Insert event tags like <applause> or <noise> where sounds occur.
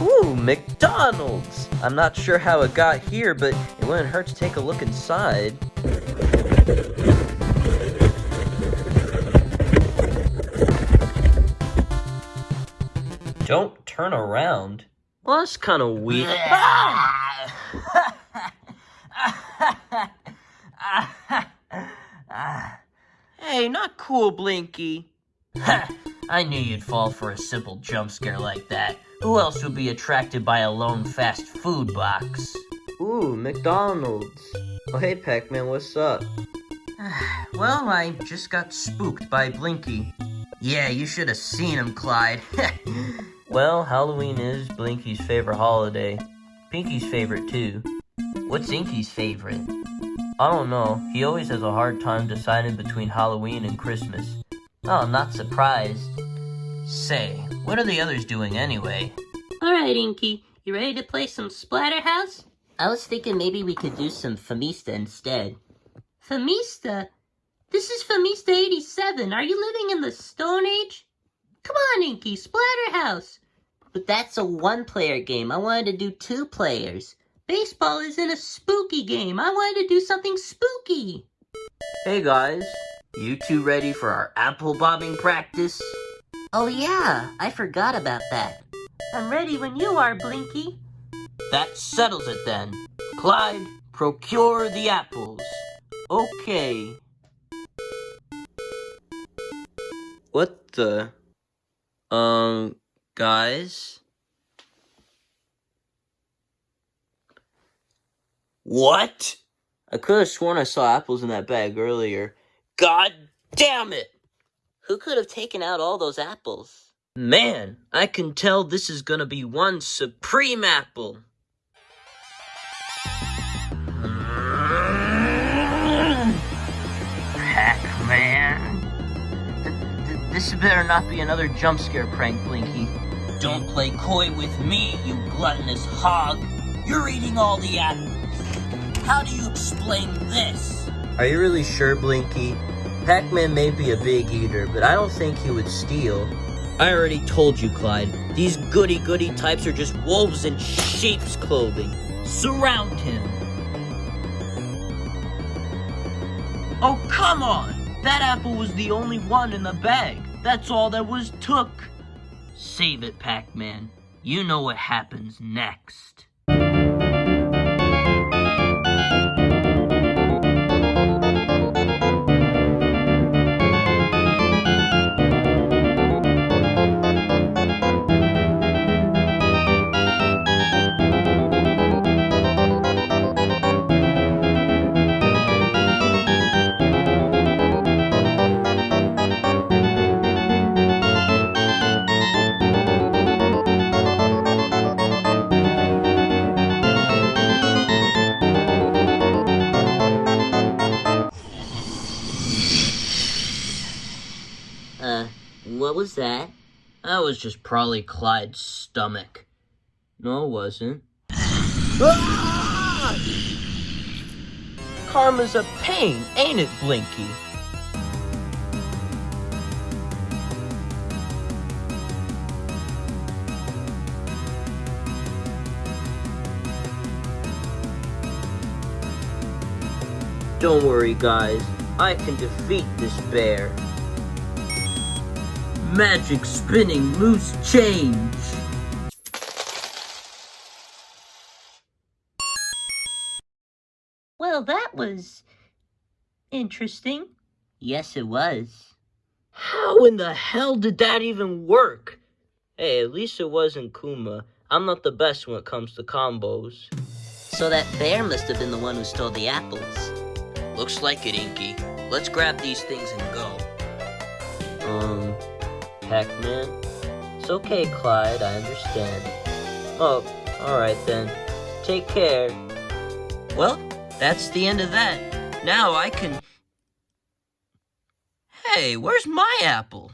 Ooh, McDonald's! I'm not sure how it got here, but it wouldn't hurt to take a look inside. Don't turn around. Well, that's kind of weird. hey, <laughs> ah <laughs> not cool, Blinky. Ha! I knew you'd fall for a simple jump scare like that. Who else would be attracted by a lone fast food box? Ooh, McDonald's. Oh, hey, Pac-Man, what's up? <sighs> well, I just got spooked by Blinky. Yeah, you should have seen him, Clyde. <laughs> well, Halloween is Blinky's favorite holiday. Pinky's favorite, too. What's Inky's favorite? I don't know. He always has a hard time deciding between Halloween and Christmas. Oh, I'm not surprised. Say, what are the others doing anyway? Alright, Inky. You ready to play some Splatterhouse? I was thinking maybe we could do some Famista instead. Famista? This is Famista 87. Are you living in the Stone Age? Come on, Inky, Splatterhouse. But that's a one-player game. I wanted to do two players. Baseball isn't a spooky game. I wanted to do something spooky. Hey guys, you two ready for our apple bobbing practice? Oh yeah, I forgot about that. I'm ready when you are, Blinky. That settles it then. Clyde, procure the apples. Okay. What the? Um, guys? What? I could have sworn I saw apples in that bag earlier. God damn it! Who could have taken out all those apples? Man, I can tell this is gonna be one supreme apple. Pac-Man. This better not be another jump scare prank, Blinky. Don't play coy with me, you gluttonous hog. You're eating all the apples. How do you explain this? Are you really sure, Blinky? Pac-Man may be a big eater, but I don't think he would steal. I already told you, Clyde. These goody-goody types are just wolves in sheep's clothing. Surround him. Oh, come on! That apple was the only one in the bag. That's all that was took. Save it, Pac-Man. You know what happens next. Was that? That was just probably Clyde's stomach. No, it wasn't. Ah! Karma's a pain, ain't it, Blinky? Don't worry, guys. I can defeat this bear. Magic spinning loose change. Well, that was interesting. Yes, it was. How in the hell did that even work? Hey, at least it wasn't Kuma. I'm not the best when it comes to combos. So that bear must have been the one who stole the apples. Looks like it, Inky. Let's grab these things and go. Um, Pac-Man? It's okay, Clyde, I understand. Oh, alright then. Take care. Well, that's the end of that. Now I can... Hey, where's my apple?